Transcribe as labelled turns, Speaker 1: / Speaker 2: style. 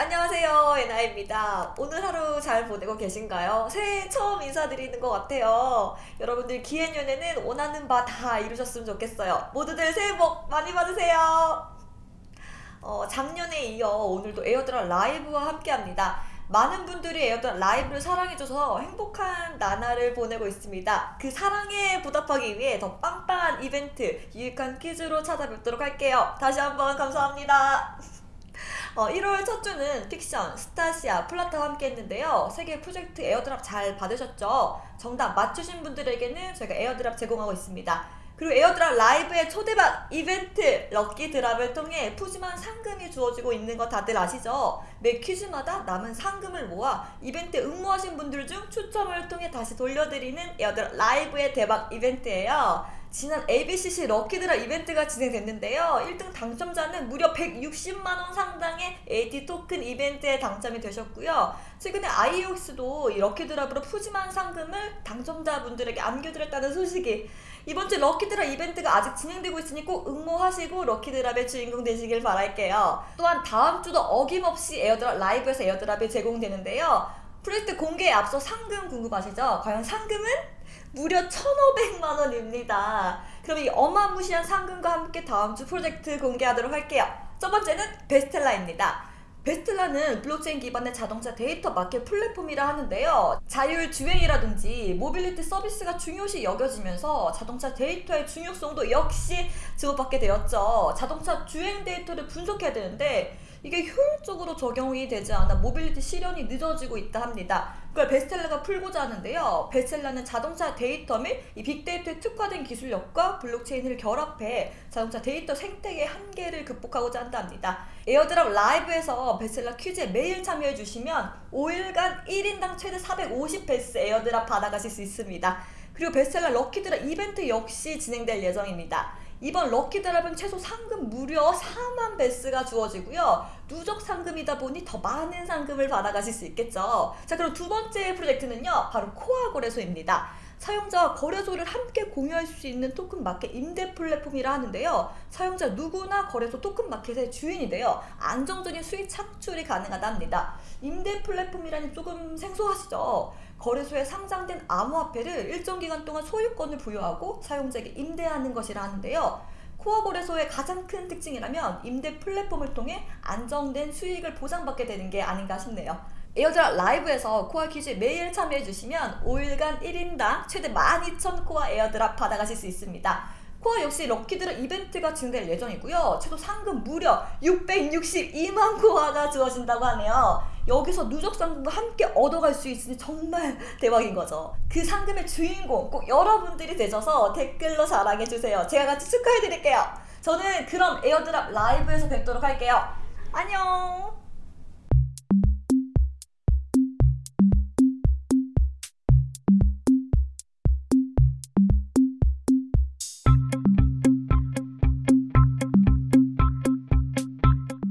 Speaker 1: 안녕하세요 예나입니다. 오늘 하루 잘 보내고 계신가요? 새해 처음 인사드리는 것 같아요. 여러분들 기해년에는 원하는 바 다 이루셨으면 좋겠어요. 모두들 새해 복 많이 받으세요. 어, 작년에 이어 오늘도 Airdrop Live와 함께합니다. 많은 분들이 Airdrop Live를 사랑해줘서 행복한 나날을 보내고 있습니다. 그 사랑에 보답하기 위해 더 빵빵한 이벤트 유익한 퀴즈로 찾아뵙도록 할게요. 다시 한번 감사합니다 어, 1월 첫 주는 픽션, 스타시아, 플라타와 함께 했는데요. 세 개 프로젝트 airdrop 잘 받으셨죠? 정답 맞추신 분들에게는 저희가 airdrop 제공하고 있습니다. 그리고 Airdrop Live의 초대박 이벤트 lucky drop을 통해 푸짐한 상금이 주어지고 있는 거 다들 아시죠? 매 퀴즈마다 남은 상금을 모아 이벤트 응모하신 분들 중 추첨을 통해 다시 돌려드리는 Airdrop Live의 대박 이벤트예요. 지난 ABCC lucky drop 이벤트가 진행됐는데요. 1등 당첨자는 무려 160만원 상당의 AT 토큰 이벤트에 당첨이 되셨고요. 최근에 아이옥스도 이 lucky drop으로 푸짐한 상금을 당첨자분들에게 안겨드렸다는 소식이 이번 주 lucky drop 이벤트가 아직 진행되고 있으니 꼭 응모하시고 lucky drop의 주인공 되시길 바랄게요. 또한 다음 주도 어김없이 Airdrop Live에서 airdrop이 제공되는데요. 프로젝트 공개에 앞서 상금 궁금하시죠? 과연 상금은? 무려 1,500만 원입니다. 그럼 이 어마무시한 상금과 함께 다음 주 프로젝트 공개하도록 할게요. 첫 번째는 베스텔라입니다. 베스텔라는 블록체인 기반의 자동차 데이터 마켓 플랫폼이라 하는데요. 자율 주행이라든지 모빌리티 서비스가 중요시 여겨지면서 자동차 데이터의 중요성도 역시 주목받게 되었죠. 자동차 주행 데이터를 분석해야 되는데 이게 효율적으로 적용이 되지 않아 모빌리티 실현이 늦어지고 있다 합니다. 그걸 베스텔라가 풀고자 하는데요. 베스텔라는 자동차 데이터 및 이 빅데이터에 특화된 기술력과 블록체인을 결합해 자동차 데이터 생태계 한계를 극복하고자 한다 합니다. Airdrop Live에서 베스텔라 퀴즈에 매일 참여해 주시면 5일간 1인당 최대 450베스 airdrop 받아가실 수 있습니다. 그리고 베스텔라 lucky drop 이벤트 역시 진행될 예정입니다. 이번 lucky drop은 최소 상금 무려 4만 베스가 주어지고요. 누적 상금이다 보니 더 많은 상금을 받아가실 수 있겠죠. 자 그럼 두 번째 프로젝트는요. 바로 코아 거래소입니다. 사용자와 거래소를 함께 공유할 수 있는 토큰 마켓 임대 플랫폼이라 하는데요. 사용자 누구나 거래소 토큰 마켓의 주인이 되어 안정적인 수익 창출이 가능하다 합니다. 임대 플랫폼이라니 조금 생소하시죠? 거래소에 상장된 암호화폐를 일정 기간 동안 소유권을 부여하고 사용자에게 임대하는 것이라 하는데요. 코아 거래소의 가장 큰 특징이라면 임대 플랫폼을 통해 안정된 수익을 보장받게 되는 게 아닌가 싶네요. Airdrop Live에서 코아 퀴즈 매일 참여해주시면 5일간 1인당 최대 12,000 코아 airdrop 받아가실 수 있습니다. 코아 역시 lucky drop 이벤트가 진행될 예정이고요. 최소 상금 무려 662만 코아가 주어진다고 하네요. 여기서 누적 상금과 함께 얻어갈 수 있으니 정말 대박인 거죠. 그 상금의 주인공 꼭 여러분들이 되셔서 댓글로 자랑해주세요. 제가 같이 축하해드릴게요. 저는 그럼 에어드랍 라이브에서 뵙도록 할게요. 안녕